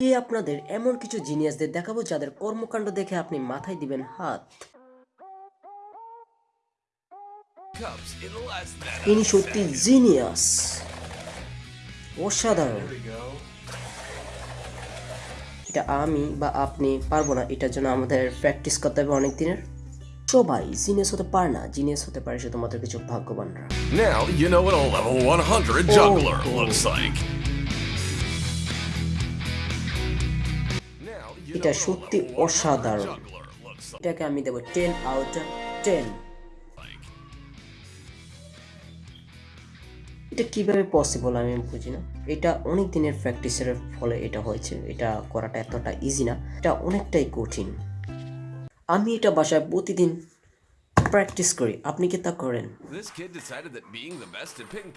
এই আপনাদের এমন কিছু জিনিয়াসদের দেখাবো যাদের কর্মকাণ্ড দেখে আপনি মাথায় দিবেন হাত ইনি সত্যি জিনিয়াস অসাধারণ এটা আমি বা আপনি পারব না এটার জন্য আমাদের প্র্যাকটিস করতে হবে অনেক দিনের সবাই জিনিয়াস হতে পারে না জিনিয়াস হতে পারে শুধুমাত্র কিছু ভাগ্যবানরা Now you know what a level 100 juggler Oh. looks like. এটা সত্যি অসাধারণ। এটাকে আমি দেবো টেন আউট টেন এটা কীভাবে পসিবল আমি বুঝি না। এটা অনেক দিনের প্র্যাকটিসের ফলে এটা হয়েছে। এটা করাটা এতটা ইজি না। এটা অনেকটাই কঠিন। আমি এটা বাসায় প্রতিদিন প্র্যাকটিস করি। আপনি কি তা করেন? This kid decided that being the best at ping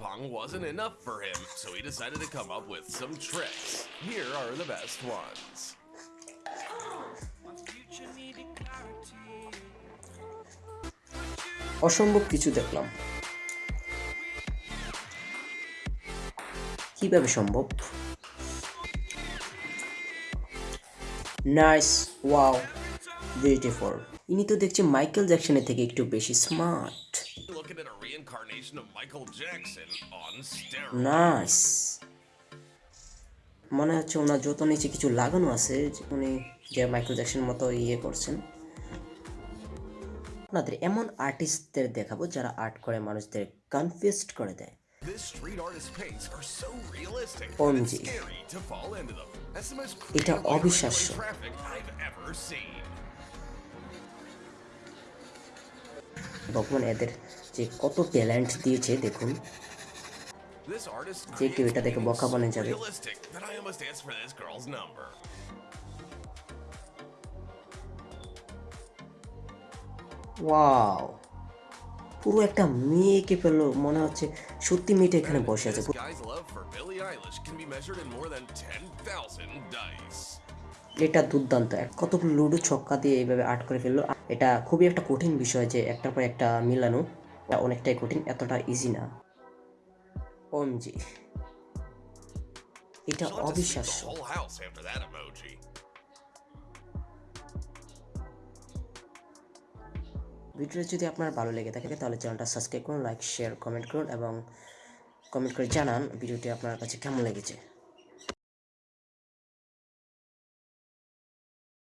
অসম্ভব কিছু দেখলাম। কীভাবে সম্ভব? Nice wow beautiful. ইনি তো দেখছি মাইকেল জ্যাকসনের থেকে একটু বেশি স্মার্ট. নাইস। মনে হচ্ছে ওনার যত নিচে কিছু লাগানো আছে উনি যে মাইকেল জ্যাকসন মতো ইয়ে করছেন। আপনাদের এমন আর্টিস্টদের দেখাবো যারা আর্ট করে মানুষদের কনফিউজড করে দেয় এটা অবিশ্বাস্য। ভগবান এদের যে কত ট্যালেন্ট দিয়েছে দেখুন যে কেউ এটা দেখে বোকা বনে যাবে। ওয়াও পুরো একটা মেয়েকে পেল মনে হচ্ছে সত্যি মেয়েটা এখানে বসে আছে। This guy's love for Billie Eilish can be measured in more than 10,000 dice. এটা দুর্দান্ত। কতগুলো লুডো ছক্কা দিয়ে এইভাবে আর্ট করে ফেলল। এটা খুবই একটা কঠিন বিষয় যে একটার পর একটা মিলানো অনেকটাই কঠিন এতটা ইজি না। ওমজি এটা অবিশ্বাস্য। ভিডিওটা যদি আপনার ভালো লেগে থাকে, তাহলে চ্যানেলটা সাবস্ক্রাইব করুন লাইক শেয়ার কমেন্ট করুন এবং কমেন্ট করে জানান ভিডিওটি আপনার কাছে কেমন লেগেছে।